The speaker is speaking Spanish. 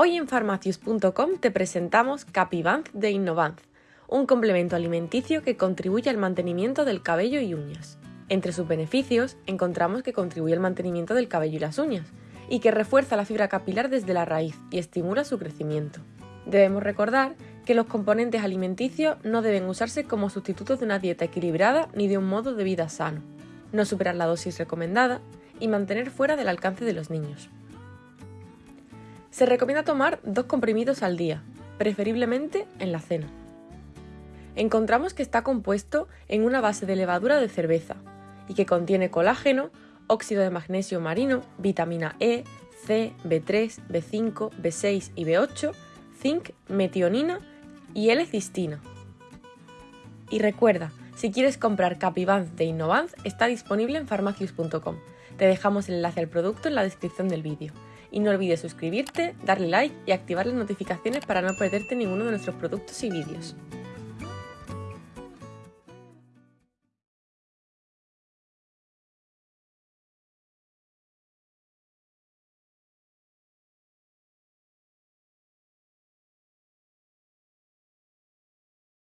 Hoy en farmacius.com te presentamos Capivanz de Innovanz, un complemento alimenticio que contribuye al mantenimiento del cabello y uñas. Entre sus beneficios encontramos que contribuye al mantenimiento del cabello y las uñas, y que refuerza la fibra capilar desde la raíz y estimula su crecimiento. Debemos recordar que los componentes alimenticios no deben usarse como sustitutos de una dieta equilibrada ni de un modo de vida sano, no superar la dosis recomendada y mantener fuera del alcance de los niños. Se recomienda tomar dos comprimidos al día, preferiblemente en la cena. Encontramos que está compuesto en una base de levadura de cerveza y que contiene colágeno, óxido de magnesio marino, vitamina E, C, B3, B5, B6 y B8, zinc, metionina y L-cistina. Y recuerda, si quieres comprar Capivance de Innovance, está disponible en farmacius.com. Te dejamos el enlace al producto en la descripción del vídeo. Y no olvides suscribirte, darle like y activar las notificaciones para no perderte ninguno de nuestros productos y vídeos.